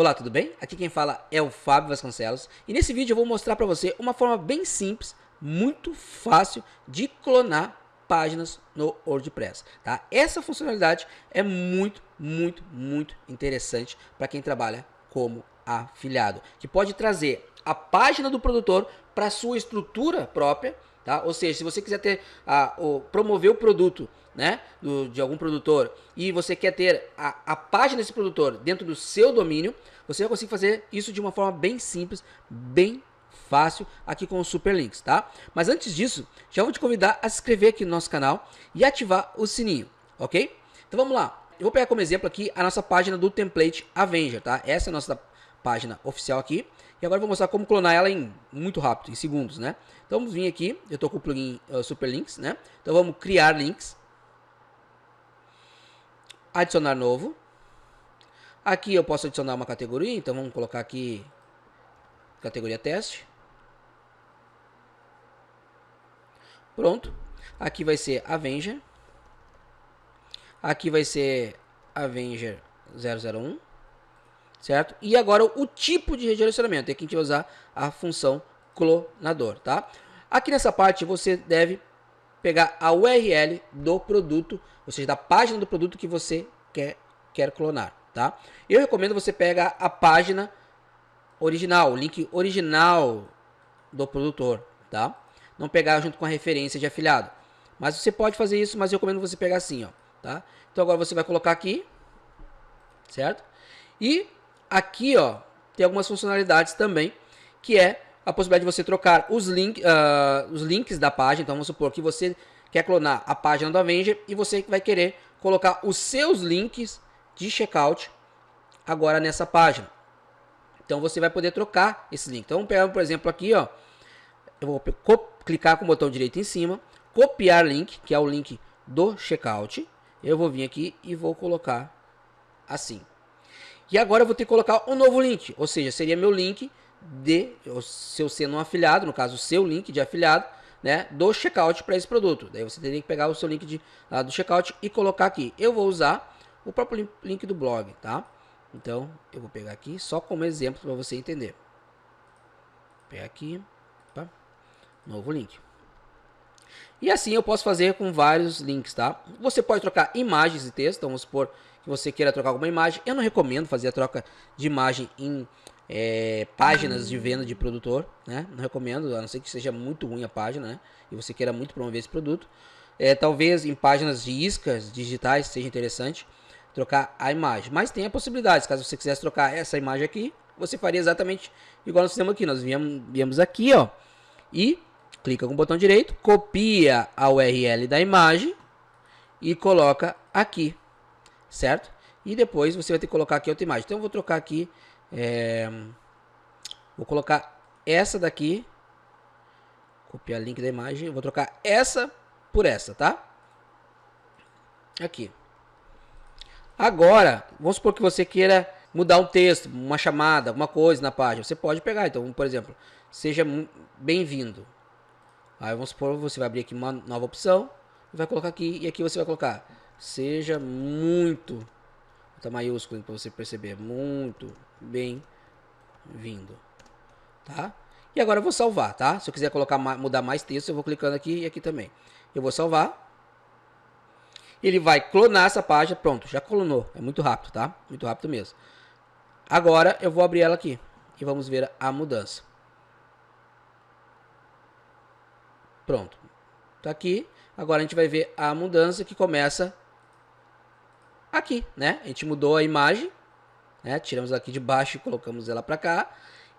Olá, tudo bem? Aqui quem fala é o Fábio Vasconcelos e nesse vídeo eu vou mostrar para você uma forma bem simples, muito fácil de clonar páginas no WordPress, tá? Essa funcionalidade é muito, muito, muito interessante para quem trabalha como afiliado, que pode trazer a página do produtor para sua estrutura própria, tá? Ou seja, se você quiser ter a, o, promover o produto né, do, de algum produtor e você quer ter a, a página desse produtor dentro do seu domínio, você vai conseguir fazer isso de uma forma bem simples, bem fácil aqui com os super links, tá? Mas antes disso, já vou te convidar a se inscrever aqui no nosso canal e ativar o sininho, ok? Então vamos lá. Eu vou pegar como exemplo aqui a nossa página do template Avenger, tá? Essa é a nossa página oficial aqui. E agora eu vou mostrar como clonar ela em muito rápido, em segundos, né? Então vamos vir aqui, eu estou com o plugin uh, Super Links, né? Então vamos criar links. Adicionar novo. Aqui eu posso adicionar uma categoria, então vamos colocar aqui categoria teste. Pronto. Aqui vai ser Avenger. Aqui vai ser Avenger 001 certo? E agora o tipo de redirecionamento, é que a gente vai usar a função clonador, tá? Aqui nessa parte você deve pegar a URL do produto, ou seja, da página do produto que você quer, quer clonar, tá? Eu recomendo você pegar a página original, o link original do produtor, tá? Não pegar junto com a referência de afiliado. Mas você pode fazer isso, mas eu recomendo você pegar assim, ó, tá? Então agora você vai colocar aqui, certo? E Aqui, ó, tem algumas funcionalidades também, que é a possibilidade de você trocar os, link, uh, os links da página. Então, vamos supor que você quer clonar a página do Avenger e você vai querer colocar os seus links de checkout agora nessa página. Então, você vai poder trocar esse link. Então, vamos pegar, por exemplo, aqui, ó. Eu vou clicar com o botão direito em cima, copiar link, que é o link do checkout. Eu vou vir aqui e vou colocar assim. E agora eu vou ter que colocar um novo link, ou seja, seria meu link de, se eu sendo um afiliado, no caso o seu link de afiliado, né, do checkout para esse produto. Daí você teria que pegar o seu link de, uh, do checkout e colocar aqui. Eu vou usar o próprio link do blog, tá? Então, eu vou pegar aqui só como exemplo para você entender. Pegar aqui, tá? Novo link. E assim eu posso fazer com vários links, tá? Você pode trocar imagens e texto, então vamos supor que você queira trocar alguma imagem. Eu não recomendo fazer a troca de imagem em é, páginas de venda de produtor, né? Não recomendo, a não ser que seja muito ruim a página, né? E você queira muito promover esse produto. É, talvez em páginas de iscas digitais seja interessante trocar a imagem. Mas tem a possibilidade, caso você quisesse trocar essa imagem aqui, você faria exatamente igual nós fizemos aqui. Nós viemos, viemos aqui, ó, e clica com o botão direito, copia a URL da imagem e coloca aqui, certo? E depois você vai ter que colocar aqui outra imagem. Então eu vou trocar aqui, é, vou colocar essa daqui, copiar o link da imagem, vou trocar essa por essa, tá? Aqui. Agora, vamos supor que você queira mudar um texto, uma chamada, alguma coisa na página. Você pode pegar, então, por exemplo, seja bem-vindo. Aí vamos supor, você vai abrir aqui uma nova opção, vai colocar aqui, e aqui você vai colocar, seja muito, tá maiúsculo para você perceber, muito bem-vindo, tá? E agora eu vou salvar, tá? Se eu quiser colocar, mudar mais texto, eu vou clicando aqui e aqui também. Eu vou salvar. Ele vai clonar essa página, pronto, já clonou, é muito rápido, tá? Muito rápido mesmo. Agora eu vou abrir ela aqui e vamos ver a mudança. Pronto. Tá aqui. Agora a gente vai ver a mudança que começa aqui, né? A gente mudou a imagem, né? Tiramos aqui de baixo e colocamos ela para cá.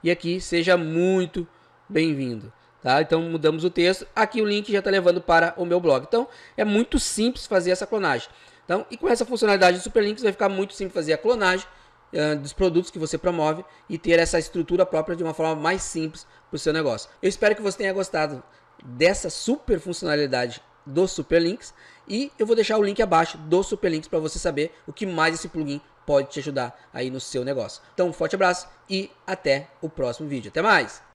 E aqui, seja muito bem-vindo. Tá? Então mudamos o texto. Aqui o link já está levando para o meu blog. Então é muito simples fazer essa clonagem. Então, e com essa funcionalidade de Superlinks vai ficar muito simples fazer a clonagem uh, dos produtos que você promove e ter essa estrutura própria de uma forma mais simples para o seu negócio. Eu espero que você tenha gostado dessa super funcionalidade do Superlinks e eu vou deixar o link abaixo do Superlinks para você saber o que mais esse plugin pode te ajudar aí no seu negócio. Então, um forte abraço e até o próximo vídeo. Até mais!